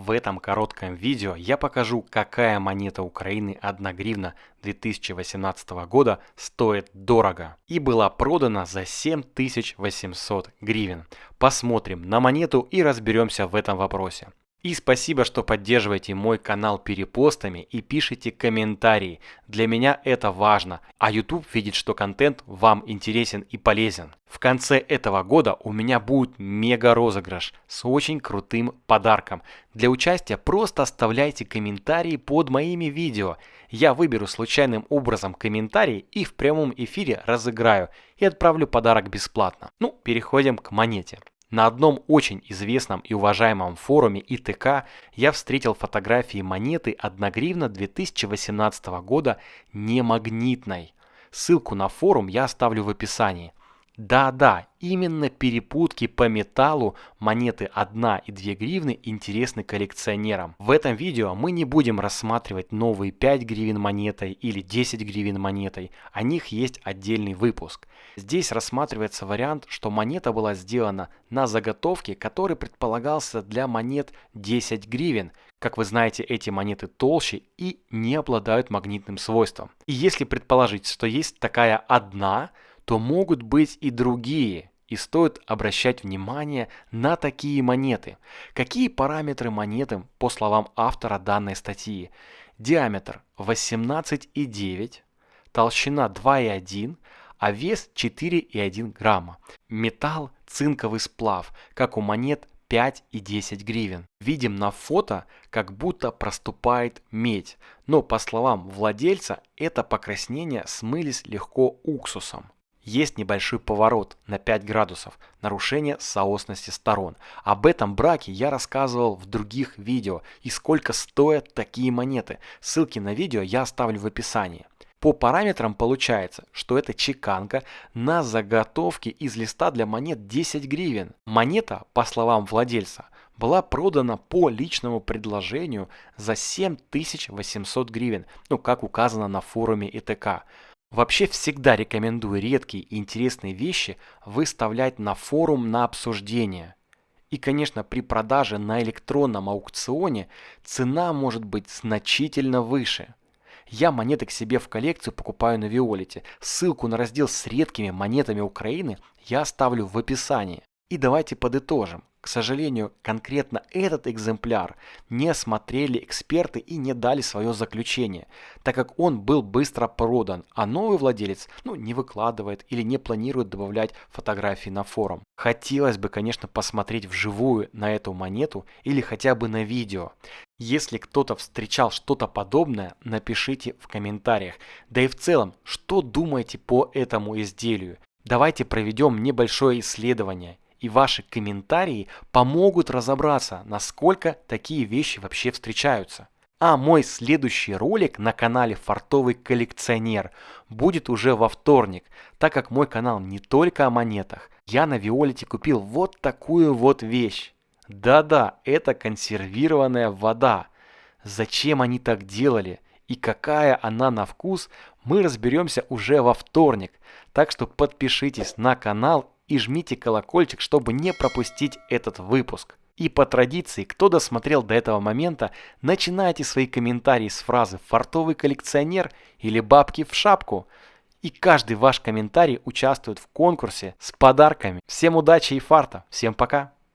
В этом коротком видео я покажу, какая монета Украины 1 гривна 2018 года стоит дорого и была продана за 7800 гривен. Посмотрим на монету и разберемся в этом вопросе. И спасибо, что поддерживаете мой канал перепостами и пишите комментарии. Для меня это важно, а YouTube видит, что контент вам интересен и полезен. В конце этого года у меня будет мега розыгрыш с очень крутым подарком. Для участия просто оставляйте комментарии под моими видео. Я выберу случайным образом комментарий и в прямом эфире разыграю и отправлю подарок бесплатно. Ну, переходим к монете. На одном очень известном и уважаемом форуме ИТК я встретил фотографии монеты 1 гривна 2018 года не магнитной. Ссылку на форум я оставлю в описании. Да-да, именно перепутки по металлу монеты 1 и 2 гривны интересны коллекционерам. В этом видео мы не будем рассматривать новые 5 гривен монетой или 10 гривен монетой, о них есть отдельный выпуск. Здесь рассматривается вариант, что монета была сделана на заготовке, который предполагался для монет 10 гривен. Как вы знаете, эти монеты толще и не обладают магнитным свойством. И если предположить, что есть такая одна, то могут быть и другие, и стоит обращать внимание на такие монеты. Какие параметры монеты, по словам автора данной статьи? Диаметр 18,9, толщина 2,1, а вес 4,1 грамма. Металл цинковый сплав, как у монет 5 и 10 гривен. Видим на фото, как будто проступает медь, но по словам владельца, это покраснение смылись легко уксусом. Есть небольшой поворот на 5 градусов, нарушение соосности сторон. Об этом браке я рассказывал в других видео и сколько стоят такие монеты. Ссылки на видео я оставлю в описании. По параметрам получается, что это чеканка на заготовке из листа для монет 10 гривен. Монета, по словам владельца, была продана по личному предложению за 7800 гривен, ну как указано на форуме ИТК. Вообще всегда рекомендую редкие и интересные вещи выставлять на форум на обсуждение. И, конечно, при продаже на электронном аукционе цена может быть значительно выше. Я монеты к себе в коллекцию покупаю на Виолете. Ссылку на раздел с редкими монетами Украины я оставлю в описании. И давайте подытожим. К сожалению, конкретно этот экземпляр не осмотрели эксперты и не дали свое заключение, так как он был быстро продан, а новый владелец ну, не выкладывает или не планирует добавлять фотографии на форум. Хотелось бы, конечно, посмотреть вживую на эту монету или хотя бы на видео. Если кто-то встречал что-то подобное, напишите в комментариях. Да и в целом, что думаете по этому изделию? Давайте проведем небольшое исследование и ваши комментарии помогут разобраться, насколько такие вещи вообще встречаются. А мой следующий ролик на канале Фартовый коллекционер будет уже во вторник, так как мой канал не только о монетах. Я на Виолете купил вот такую вот вещь. Да-да, это консервированная вода. Зачем они так делали и какая она на вкус, мы разберемся уже во вторник. Так что подпишитесь на канал и жмите колокольчик, чтобы не пропустить этот выпуск. И по традиции, кто досмотрел до этого момента, начинайте свои комментарии с фразы «фартовый коллекционер» или «бабки в шапку». И каждый ваш комментарий участвует в конкурсе с подарками. Всем удачи и фарта. Всем пока.